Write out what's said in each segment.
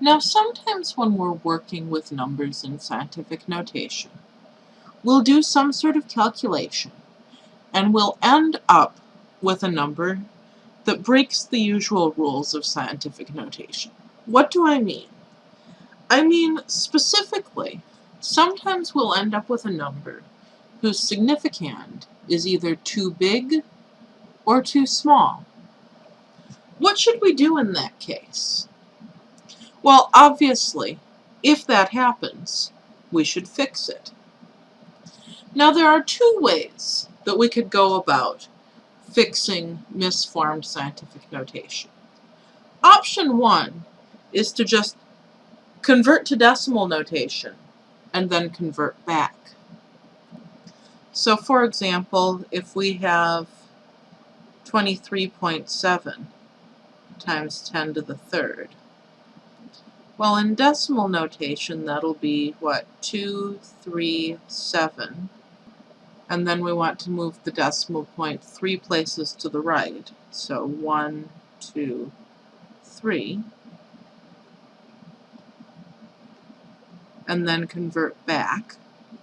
Now sometimes when we're working with numbers in scientific notation, we'll do some sort of calculation and we'll end up with a number that breaks the usual rules of scientific notation. What do I mean? I mean specifically, sometimes we'll end up with a number whose significand is either too big or too small. What should we do in that case? Well, obviously, if that happens, we should fix it. Now there are two ways that we could go about fixing misformed scientific notation. Option one is to just convert to decimal notation and then convert back. So for example, if we have 23.7 times 10 to the third, well, in decimal notation, that'll be, what, 2, 3, 7. And then we want to move the decimal point three places to the right. So 1, 2, 3. And then convert back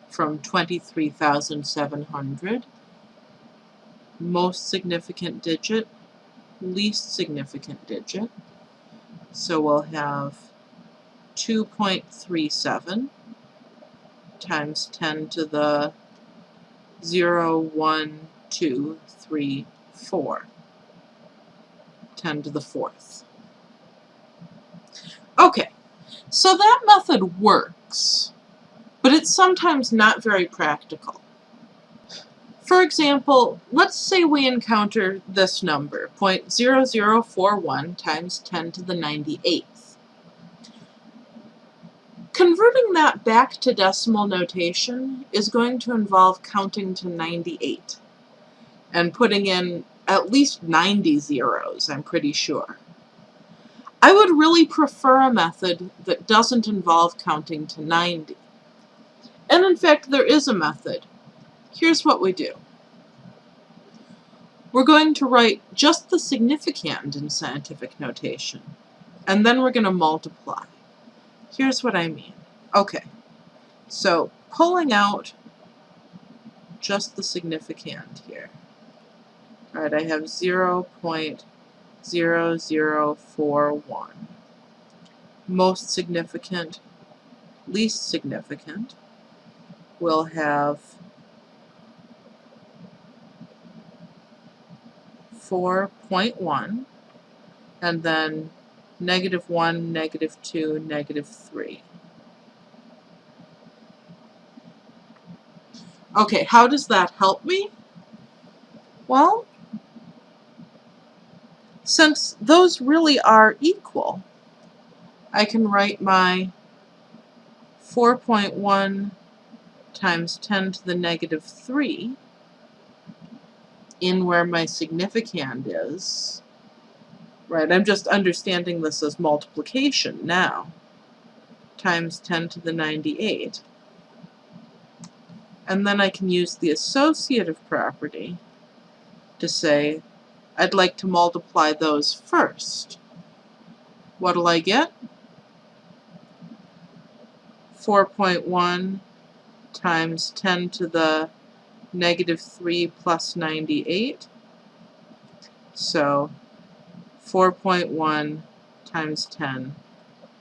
from 23,700. Most significant digit, least significant digit. So we'll have 2.37 times 10 to the 0, 1, 2, 3, 4. 10 to the fourth. Okay, so that method works, but it's sometimes not very practical. For example, let's say we encounter this number, 0.0041 times 10 to the 98th. Converting that back to decimal notation is going to involve counting to 98 and putting in at least 90 zeros, I'm pretty sure. I would really prefer a method that doesn't involve counting to 90. And in fact, there is a method. Here's what we do. We're going to write just the significand in scientific notation, and then we're going to multiply. Here's what I mean. Okay, so pulling out just the significand here. Alright, I have 0 0.0041. Most significant, least significant, will have 4.1, and then negative 1, negative 2, negative 3. Okay, how does that help me? Well, since those really are equal, I can write my 4.1 times 10 to the negative 3 in where my significand is, Right, I'm just understanding this as multiplication now, times 10 to the 98. And then I can use the associative property to say, I'd like to multiply those first. What'll I get? 4.1 times 10 to the negative 3 plus 98. So 4.1 times 10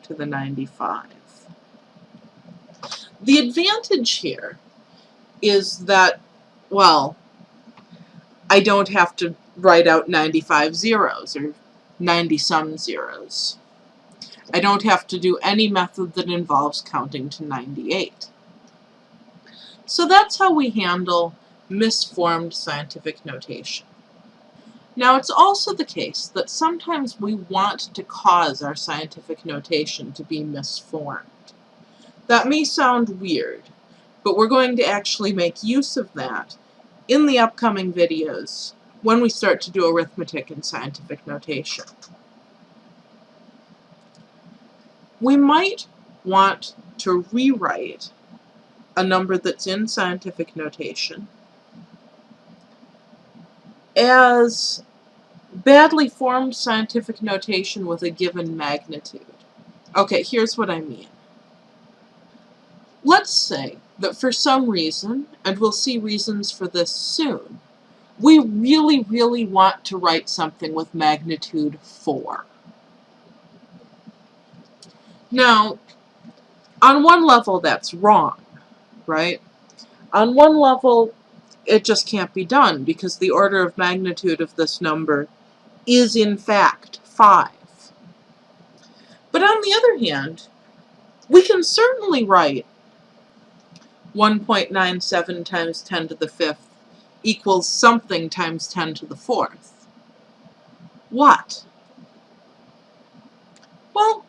to the 95. The advantage here is that, well, I don't have to write out 95 zeros or 90 some zeros. I don't have to do any method that involves counting to 98. So that's how we handle misformed scientific notation. Now it's also the case that sometimes we want to cause our scientific notation to be misformed. That may sound weird, but we're going to actually make use of that in the upcoming videos when we start to do arithmetic and scientific notation. We might want to rewrite a number that's in scientific notation as badly formed scientific notation with a given magnitude. Okay, here's what I mean. Let's say that for some reason, and we'll see reasons for this soon, we really, really want to write something with magnitude 4. Now, on one level that's wrong, right? On one level, it just can't be done because the order of magnitude of this number is in fact 5. But on the other hand, we can certainly write 1.97 times 10 to the fifth equals something times 10 to the fourth. What? Well,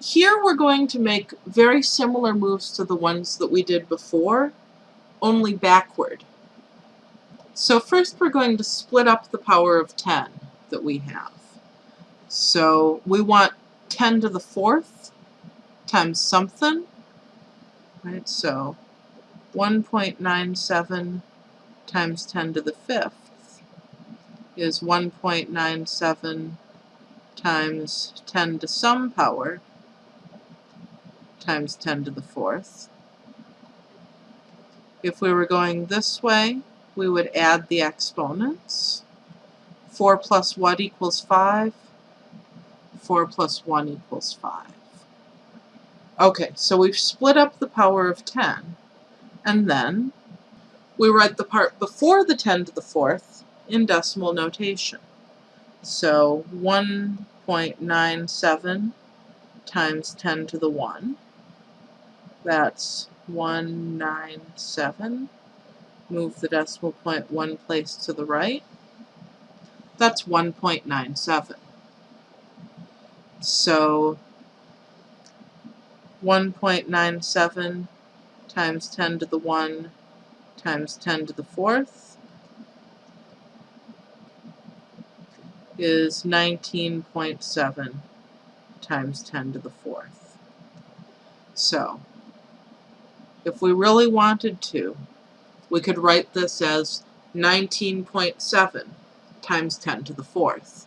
here we're going to make very similar moves to the ones that we did before, only backward. So first we're going to split up the power of 10 that we have. So we want 10 to the fourth times something, right? So 1.97 times 10 to the fifth is 1.97 times 10 to some power times 10 to the fourth. If we were going this way, we would add the exponents. 4 plus what equals 5? 4 plus 1 equals 5. Okay, so we've split up the power of 10, and then we write the part before the 10 to the fourth in decimal notation. So 1.97 times 10 to the 1, that's 197. Move the decimal point one place to the right. That's 1.97. So 1.97 times 10 to the 1 times 10 to the fourth is 19.7 times 10 to the fourth. So, if we really wanted to, we could write this as 19.7 times 10 to the fourth.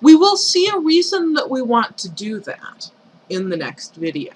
We will see a reason that we want to do that in the next video.